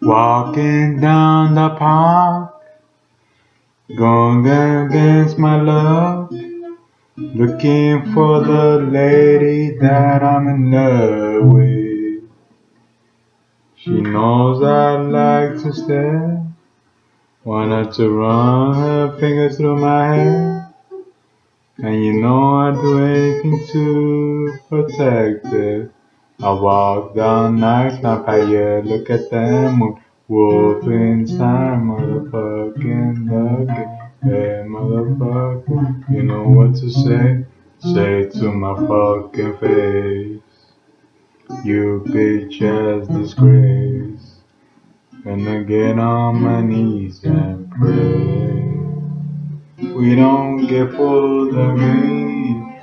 Walking down the park, going against my love, looking for the lady that I'm in love with. She knows I like to stare, wanted to run her fingers through my hair, and you know I'd do anything to protect it. I walk down nights, not fire, look at them move. Wolf inside, motherfucking looking. Hey, motherfucker, you know what to say? Say to my fucking face. You ass disgrace. Gonna get on my knees and pray. We don't get of green